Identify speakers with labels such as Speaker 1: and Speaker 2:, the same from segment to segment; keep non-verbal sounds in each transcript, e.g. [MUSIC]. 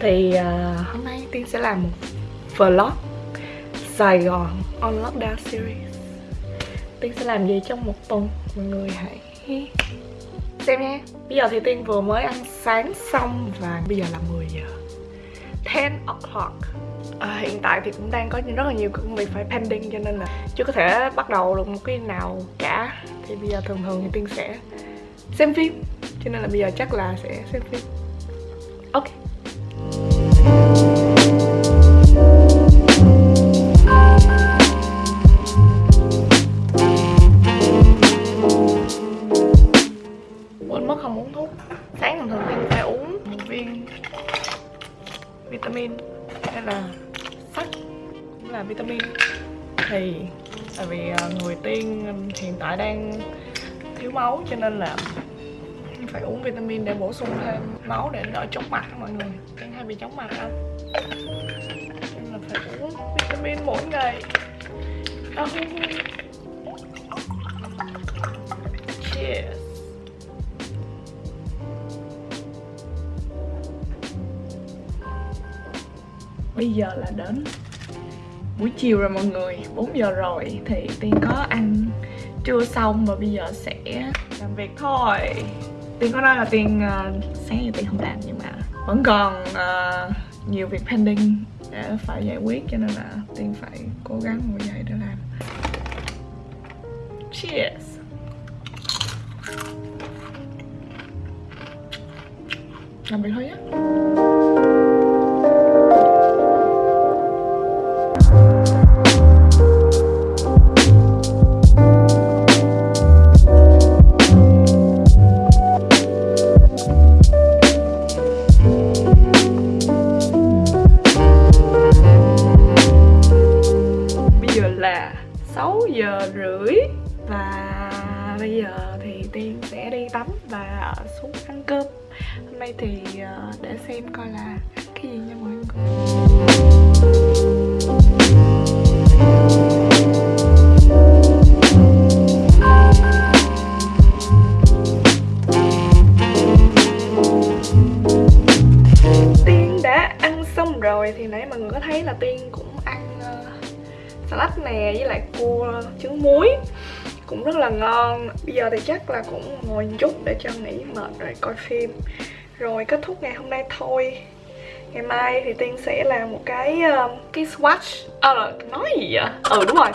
Speaker 1: thì à, hôm nay tiên sẽ làm một vlog sài gòn on lockdown series. Tiên sẽ làm gì trong một tuần? Mọi người hãy xem nha bây giờ thì tiên vừa mới ăn sáng xong và bây giờ là 10 giờ. 10 o'clock. À, hiện tại thì cũng đang có rất là nhiều công việc phải pending cho nên là chưa có thể bắt đầu được một cái nào cả. Thì bây giờ thường thường thì tiên sẽ xem phim. Cho nên là bây giờ chắc là sẽ xem phim. Ok. Máu, cho nên là phải uống vitamin để bổ sung thêm máu để đỡ chóng mặt mọi người. Tiên hay bị chóng mặt không? Nên là phải uống vitamin mỗi ngày. Oh. cheers. Bây giờ là đến buổi chiều rồi mọi người. 4 giờ rồi thì tiên có ăn trưa xong và bây giờ sẽ làm việc thôi. Tiên có nói là tiên uh, ờ, sáng giờ tiên không làm nhưng mà vẫn còn uh, nhiều việc pending để phải giải quyết cho nên là tiên phải cố gắng ngồi dậy để làm. Cheers. Làm việc thôi nhé. Hôm thì ờ, để xem coi là cái gì nha mọi người. Tiên đã ăn xong rồi thì nãy mọi người có thấy là tiên cũng ăn ờ, salad nè với lại cua trứng muối. Cũng rất là ngon. Bây giờ thì chắc là cũng ngồi một chút để cho nghỉ mệt rồi coi phim rồi kết thúc ngày hôm nay thôi. Ngày mai thì tiên sẽ làm một cái uh, cái swatch. À, nói gì vậy? Ừ đúng rồi.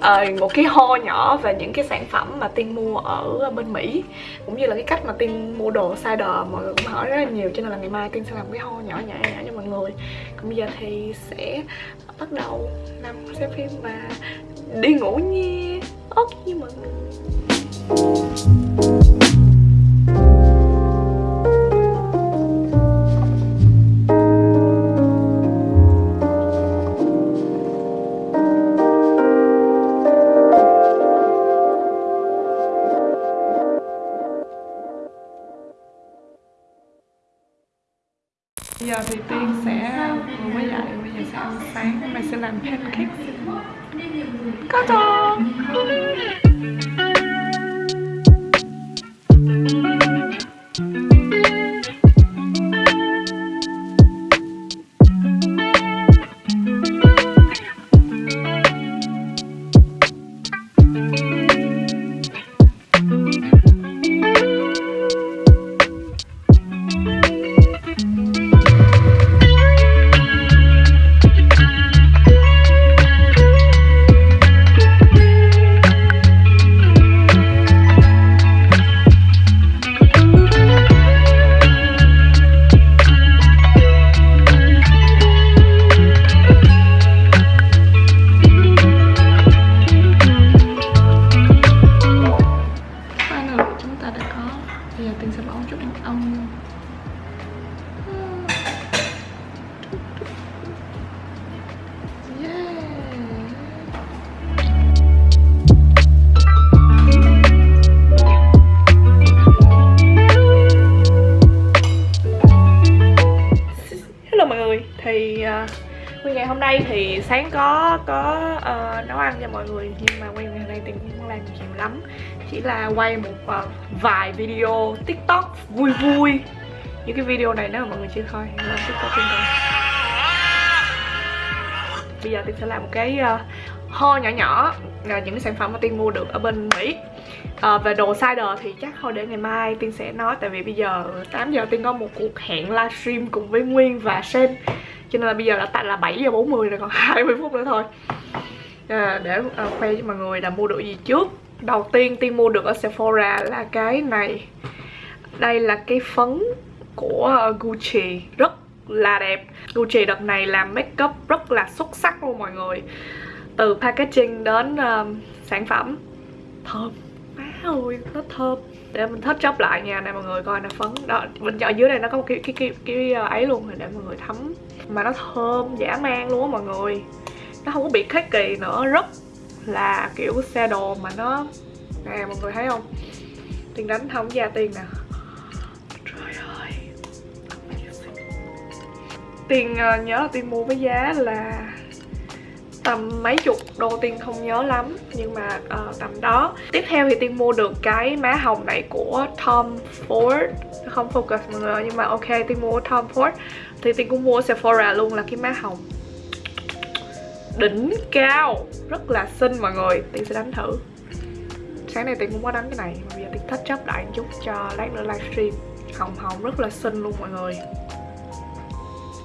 Speaker 1: À, một cái ho nhỏ về những cái sản phẩm mà tiên mua ở bên mỹ cũng như là cái cách mà tiên mua đồ cider mọi người cũng hỏi rất là nhiều cho nên là ngày mai tiên sẽ làm cái ho nhỏ nhỏ nhỏ cho mọi người. Còn bây giờ thì sẽ bắt đầu làm xem phim và đi ngủ nha. Ok mọi người. Đây thì sáng có có uh, nấu ăn cho mọi người. Nhưng mà nguyên ngày hôm nay Tiên cũng không làm nhiều lắm. Chỉ là quay một uh, vài video tiktok vui vui. Những cái video này nếu mà mọi người chưa coi thì lên tiktok Tiên coi bây giờ tiên sẽ làm một cái ờ, uh, ho nhỏ nhỏ là những cái sản phẩm mà tiên mua được ở bên mỹ. À, về đồ cider thì chắc thôi để ngày mai tiên sẽ nói. Tại vì bây giờ 8 giờ tiên có một cuộc hẹn livestream cùng với nguyên và sen cho nên là bây giờ đã tại là 7 giờ 40 rồi còn [LAUGHS] 20 phút nữa thôi. À, để à, khoe cho mọi người là mua được gì trước. Đầu tiên tiên mua được ở Sephora là cái này. Đây là cái phấn của Gucci rất là đẹp. Gucci đợt này làm makeup rất là xuất sắc luôn mọi người. Từ packaging đến uh, sản phẩm. Thơm. Má ơi nó thơm để mình thết chốc lại nha này mọi người coi nè phấn. Đó bên ở dưới đây nó có một cái cái cái, cái, ờ, ấy luôn để mọi người thấm. Mà nó thơm dã man luôn á mọi người. Nó không có bị khét kỳ nữa rất là kiểu xe đồ mà nó nè mọi người thấy không? Tiền đánh không ra tiền nè. Trời ơi. Tiền ờ, nhớ là tiền mua với giá là tầm mấy chục đô tiền không nhớ lắm nhưng mà uh, tầm đó tiếp theo thì tiên mua được cái má hồng này của Tom Ford. Không focus mọi người nhưng mà ok tiên mua Tom Ford. Thì tiên cũng mua Sephora luôn là cái má hồng. Đỉnh cao rất là xinh mọi người. Tiên sẽ đánh thử. Sáng nay tiên cũng có đánh cái này mà bây giờ tiên thích chấp lại một chút cho lát nữa livestream. Hồng hồng rất là xinh luôn mọi người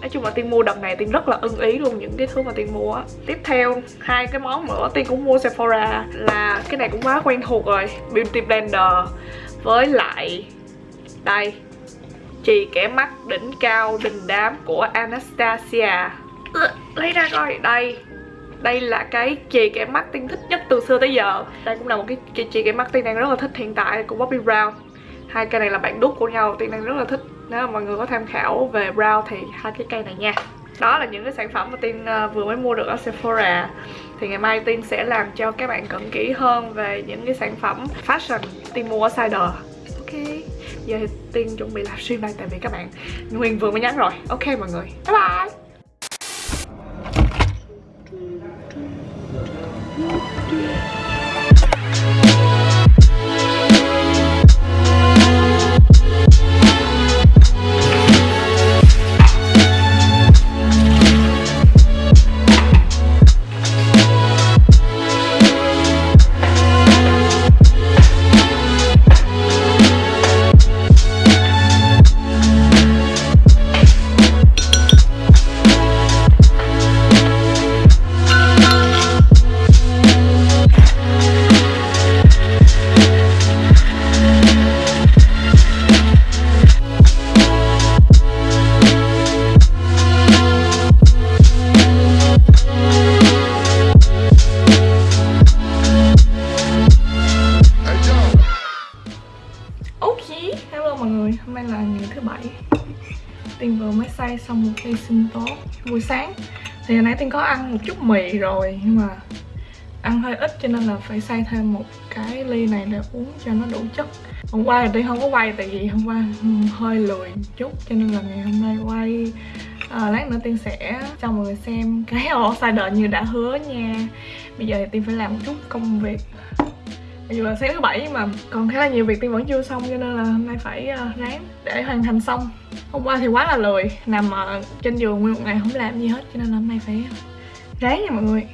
Speaker 1: nói chung là tiên mua đợt này tiên rất là ưng ý luôn những cái thứ mà tiên mua á. Tiếp theo, hai cái món nữa tiên cũng mua sephora là cái này cũng quá quen thuộc rồi. Beauty blender với lại đây chì kẻ mắt, đỉnh cao, đình đám của anastasia. Lấy ra coi, đây đây là cái chì kẻ mắt tiên thích nhất từ xưa tới giờ. Đây cũng là một cái chì kẻ mắt tiên đang rất là thích hiện tại của Bobbi Brown. Hai cây này là bạn đúc của nhau tiên đang rất là thích nếu mà mọi người có tham khảo về brow thì hai cái cây này nha. Đó là những cái sản phẩm mà tiên ờ, vừa mới mua được ở Sephora. Thì ngày mai tiên sẽ làm cho các bạn cận kỹ hơn về những cái sản phẩm fashion tiên mua ở Sider. Ok. Giờ thì tiên chuẩn bị livestream đây tại vì các bạn nguyên vừa mới nhắn rồi. Ok mọi người. Bye bye. Hôm nay là ngày thứ bảy, tinh vừa mới say xong một ly sinh tố buổi sáng thì hồi nãy tiên có ăn một chút mì rồi nhưng mà ăn hơi ít cho nên là phải xay thêm một cái ly này để uống cho nó đủ chất hôm qua thì tiên không có quay tại vì hôm qua hơi lười chút cho nên là ngày hôm nay quay à, lát nữa tiên sẽ cho mọi người xem cái ổ cider như đã hứa nha bây giờ thì tiên phải làm một chút công việc dù là sáng thứ bảy nhưng mà còn khá là nhiều việc tiên vẫn chưa xong cho nên là hôm nay phải uh, ráng để hoàn thành xong. Hôm qua thì quá là lười, nằm uh, trên giường nguyên một ngày không làm gì hết cho nên là hôm nay phải ráng nha mọi người.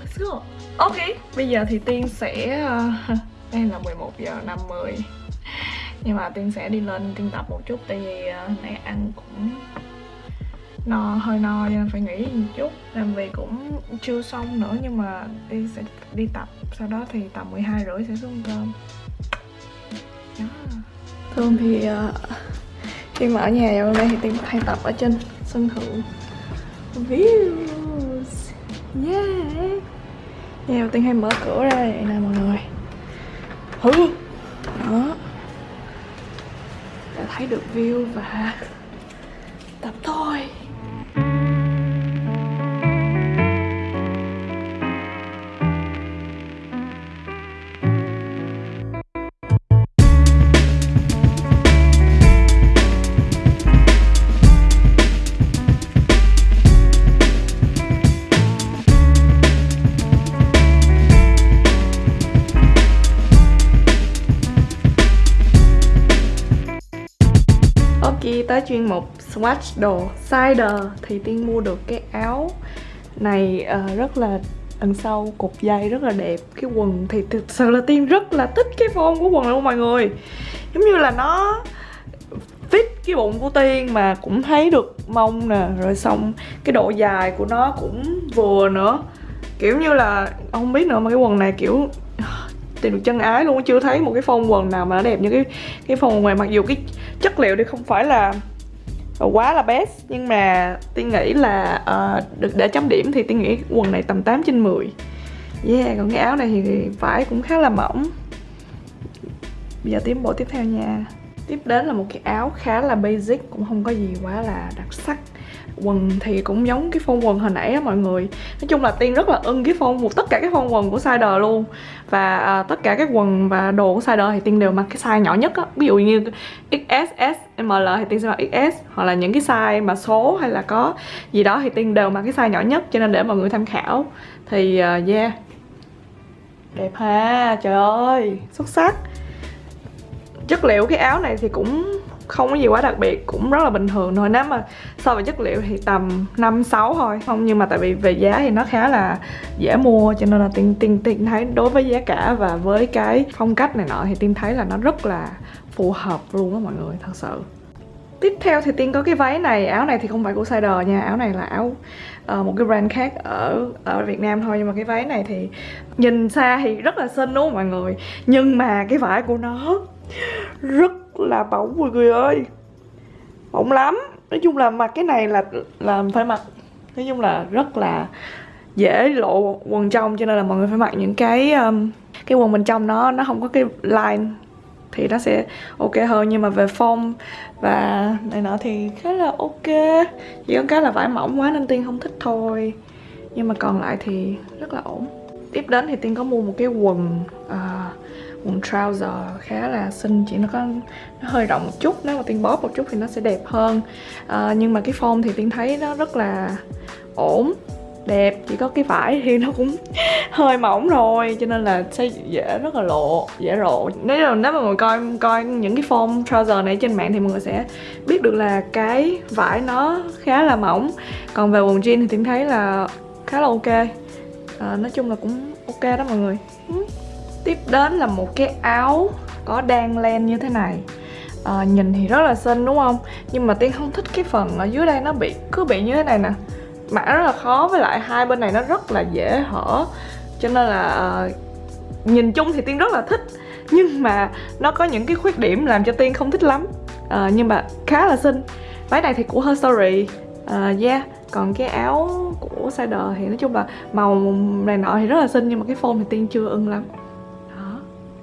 Speaker 1: Let's go Ok, bây giờ thì Tiên sẽ... Uh, [LAUGHS] đây là 11 giờ 50 Nhưng mà Tiên sẽ đi lên Tiên tập một chút tại vì uh, nãy ăn cũng no hơi no cho nên phải nghỉ một chút. Làm việc cũng chưa xong nữa nhưng mà đi sẽ đi tập. Sau đó thì tầm 12 rưỡi sẽ xuống cơm. Yeah. thường thì uh, khi mà ở nhà dạo đây thì tiên hay tập ở trên sân thượng. Views. Yeah. Nhà tiên hay mở cửa ra vậy nè mọi người. Hứ đó. Đã thấy được view và tới chuyên mục swatch đồ cider thì tiên mua được cái áo này uh, rất là đằng sau cục dây rất là đẹp. Cái quần thì thực sự là tiên rất là thích cái form của quần luôn mọi người. Giống như là nó fit cái bụng của tiên mà cũng thấy được mông nè rồi xong cái độ dài của nó cũng vừa nữa. Kiểu như là không biết nữa mà cái quần này kiểu tìm được chân ái luôn chưa thấy một cái phong quần nào mà nó đẹp như cái cái phong quần ngoài mặc dù cái chất liệu thì không phải là quá là best nhưng mà tiên nghĩ là uh, được để chấm điểm thì tiên nghĩ quần này tầm 8 trên 10 yeah còn cái áo này thì vải cũng khá là mỏng. Bây giờ tiến bộ tiếp theo nha. Tiếp đến là một cái áo khá là basic cũng không có gì quá là đặc sắc quần thì cũng giống cái phông quần hồi nãy á mọi người. Nói chung là tiên rất là ưng cái phông một tất cả các phông quần của size luôn. Và à, tất cả các quần và đồ của size thì tiên đều mặc cái size nhỏ nhất á. Ví dụ như XS S ML thì tiên sẽ mặc XS hoặc là những cái size mà số hay là có gì đó thì tiên đều mặc cái size nhỏ nhất cho nên để mọi người tham khảo. Thì uh, yeah. Đẹp ha trời ơi xuất sắc. Chất liệu cái áo này thì cũng không có gì quá đặc biệt cũng rất là bình thường thôi. Nếu mà so với chất liệu thì tầm 5 6 thôi. Không nhưng mà tại vì về giá thì nó khá là dễ mua cho nên là tiên tiên tiên thấy đối với giá cả và với cái phong cách này nọ thì tiên thấy là nó rất là phù hợp luôn á mọi người thật sự. Tiếp theo thì Tiên có cái váy này, áo này thì không phải của sider nha. Áo này là áo uh, một cái brand khác ở ở Việt Nam thôi. Nhưng mà cái váy này thì nhìn xa thì rất là xinh đúng không mọi người? Nhưng mà cái vải của nó rất là bỏng mọi người ơi. Bỏng lắm. Nói chung là mặc cái này là là phải mặc. Nói chung là rất là dễ lộ quần trong cho nên là mọi người phải mặc những cái um, cái quần bên trong nó nó không có cái line thì nó sẽ ok hơn. Nhưng mà về form và này nọ thì khá là ok. Chỉ có cái là vải mỏng quá nên tiên không thích thôi. Nhưng mà còn lại thì rất là ổn. Tiếp đến thì tiên có mua một cái quần uh, quần trouser khá là xinh chỉ nó có nó hơi rộng một chút nếu mà tiên bóp một chút thì nó sẽ đẹp hơn. À, nhưng mà cái form thì tiên thấy nó rất là ổn đẹp chỉ có cái vải thì nó cũng [LAUGHS] hơi mỏng rồi cho nên là sẽ dễ rất là lộ dễ lộ. Nếu là nếu mà mọi người coi coi những cái form trouser này trên mạng thì mọi người sẽ biết được là cái vải nó khá là mỏng. Còn về quần jean thì tiên thấy là khá là ok. À, nói chung là cũng ok đó mọi người. Ừ. Tiếp đến là một cái áo có đan len như thế này. À, Nhìn thì rất là xinh đúng không? Nhưng mà Tiên không thích cái phần ở dưới đây nó bị cứ bị như thế này nè. Mặc rất là khó với lại hai bên này nó rất là dễ hở. Cho nên là à, nhìn chung thì Tiên rất là thích. Nhưng mà nó có những cái khuyết điểm làm cho Tiên không thích lắm. À, Nhưng mà khá là xinh. Váy này thì của Her Story à, Yeah. Còn cái áo của sider thì nói chung là màu này nọ thì rất là xinh nhưng mà cái form thì tiên chưa ưng lắm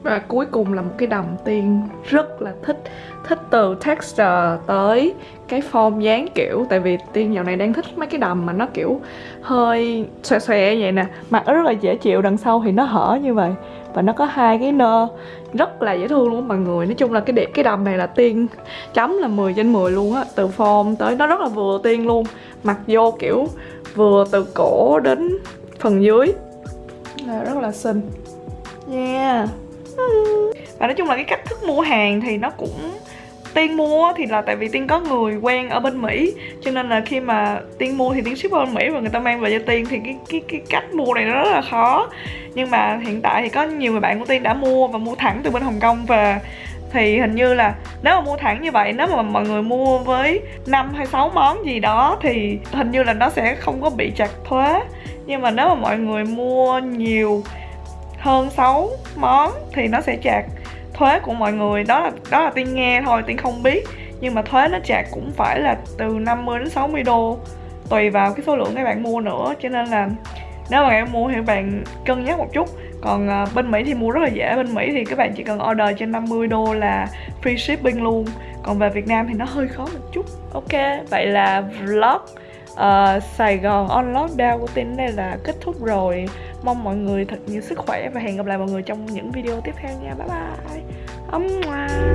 Speaker 1: và cuối cùng là một cái đầm tiên rất là thích thích từ texture tới cái form dáng kiểu. Tại vì tiên dạo này đang thích mấy cái đầm mà nó kiểu hơi xòe xòe vậy nè. Mặc nó rất là dễ chịu, đằng sau thì nó hở như vậy. Và nó có hai cái nơ rất là dễ thương luôn mọi người. Nói chung là cái đẹp cái đầm này là tiên chấm là 10 trên 10 luôn á, từ form tới nó rất là vừa tiên luôn. Mặc vô kiểu vừa từ cổ đến phần dưới. Là rất là xinh. Yeah và nói chung là cái cách thức mua hàng thì nó cũng Tiên mua thì là tại vì Tiên có người quen ở bên Mỹ. Cho nên là khi mà Tiên mua thì Tiên ship ở bên Mỹ và người ta mang về cho Tiên Thì cái, cái, cái cách mua này nó rất là khó. Nhưng mà hiện tại thì có nhiều người bạn của Tiên đã mua và mua thẳng từ bên Hồng Kông về thì hình như là nếu mà mua thẳng như vậy nếu mà mọi người mua với 5 hay 6 món gì đó thì hình như là nó sẽ không có bị chặt thuế. Nhưng mà nếu mà mọi người mua nhiều hơn 6 món thì nó sẽ chạc. Thuế của mọi người đó là đó là tiên nghe thôi tiên không biết. Nhưng mà thuế nó chạc cũng phải là từ 50 đến 60 đô. Tùy vào cái số lượng các bạn mua nữa cho nên là nếu mà các bạn mua thì các bạn cân nhắc một chút. Còn à, bên Mỹ thì mua rất là dễ. Bên Mỹ thì các bạn chỉ cần order trên 50 đô là free shipping luôn. Còn về Việt Nam thì nó hơi khó một chút. Ok vậy là vlog uh, Sài Gòn on lockdown của tin đây là kết thúc rồi mong mọi người thật nhiều sức khỏe và hẹn gặp lại mọi người trong những video tiếp theo nha. Bye bye. Ấm ngoan